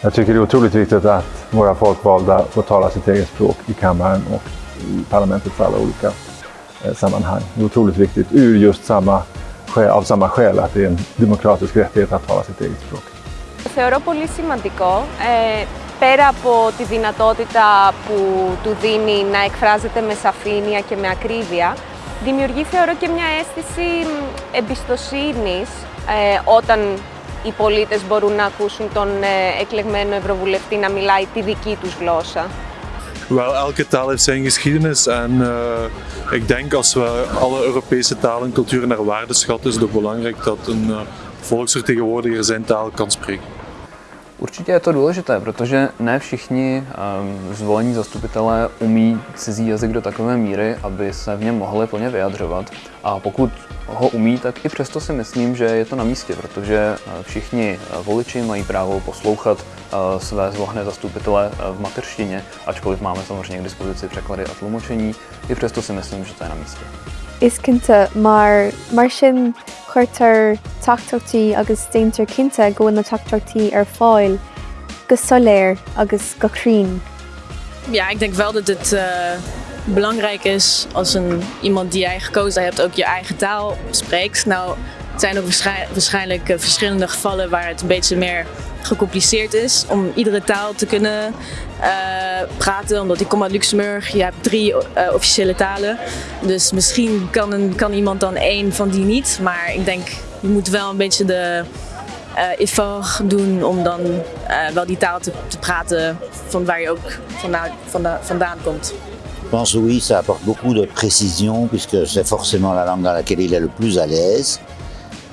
Jag tycker det är otroligt viktigt att våra folkvalda får tala sitt eget språk i kammaren och i parlamentets alla olika eh, sammanhang. Det är otroligt viktigt ur just samma, av samma skäl att det är en demokratisk rättighet att tala sitt eget språk. Θεωρώ πολύ σημαντικό, ε, πέρα από τη δυνατότητα που του δίνει να εκφράζεται με σαφήνεια και με ακρίβεια, δημιουργεί θεωρώ και μια αίσθηση εμπιστοσύνης ε, όταν οι πολίτες μπορούν να ακούσουν τον ε, εκλεγμένο Ευρωβουλευτή να μιλάει τη δική τους γλώσσα. Wel, elke taal heeft zijn geschiedenis en uh, ik denk als we alle Europese talen en culturen naar waarde schatten, is het ook belangrijk dat een uh, volksvertegenwoordiger zijn taal kan spreken. Určitě je to důležité, protože ne všichni um, zvolení zastupitelé umí cizí jazyk do takové míry, aby se v něm mohli plně vyjadřovat. A pokud ho umí, tak i přesto si myslím, že je to na místě, protože uh, všichni uh, voliči mají právo poslouchat uh, své zvolené zastupitele v mateřštině, ačkoliv máme samozřejmě k dispozici překlady a tlumočení, i přesto si myslím, že to je na místě. Is mar mar sin chuirtar taachtochttaí agus déintear cinnte go na taachtochttaí ar fáil, go soléir agus gorín. Ja, ik denk wel dat het uh, belangrijk is als een, iemand die jij gekozen hebt ook je eigen taal spreekt. Nou, het zijn ook waarschijnlijk uh, verschillende gevallen waar het een beetje meer gecompliceerd is om iedere taal te kunnen uh, praten. Omdat ik kom uit Luxemburg, je hebt drie uh, officiële talen. Dus misschien kan, een, kan iemand dan één van die niet. Maar ik denk, je moet wel een beetje de uh, effort doen om dan wel die taal te, te, praten van waar je ook vandaan, vandaan, vandaan komt. Je pense oui, ça apporte beaucoup de précision puisque c'est forcément la langue dans laquelle il est le plus à l'aise.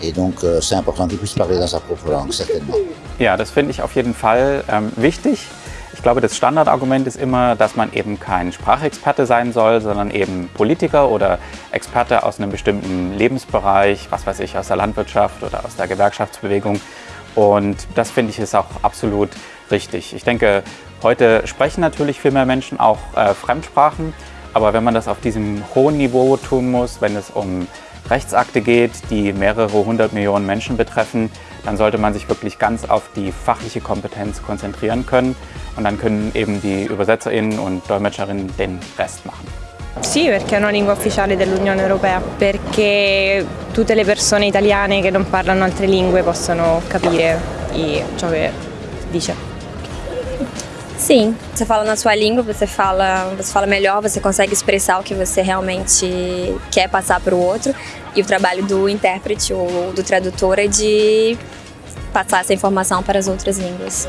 Et donc euh, c'est important qu'il puisse parler dans sa propre langue, certainement. Ja, das finde ich auf jeden Fall ähm, wichtig. Ich glaube, das Standardargument ist immer, dass man eben kein Sprachexperte sein soll, sondern eben Politiker oder Experte aus einem bestimmten Lebensbereich, was weiß ich, aus der Landwirtschaft oder aus der Gewerkschaftsbewegung. Und das finde ich ist auch absolut richtig. Ich denke, heute sprechen natürlich viel mehr Menschen auch äh, Fremdsprachen, aber wenn man das auf diesem hohen Niveau tun muss, wenn es um Rechtsakte geht, die mehrere hundert Millionen Menschen betreffen, dann sollte man sich wirklich ganz auf die fachliche Kompetenz konzentrieren können und dann können eben die UbersetzerInnen und DolmetscherInnen den Rest machen. Sì, perché è una lingua ufficiale dell'Unione Europea, perché tutte le persone italiane che non parlano altre lingue possono capire ciò che dice. Sim, você fala na sua língua, você fala, você fala melhor, você consegue expressar o que você realmente quer passar para o outro. E o trabalho do intérprete ou do tradutor é de passar essa informação para as outras línguas.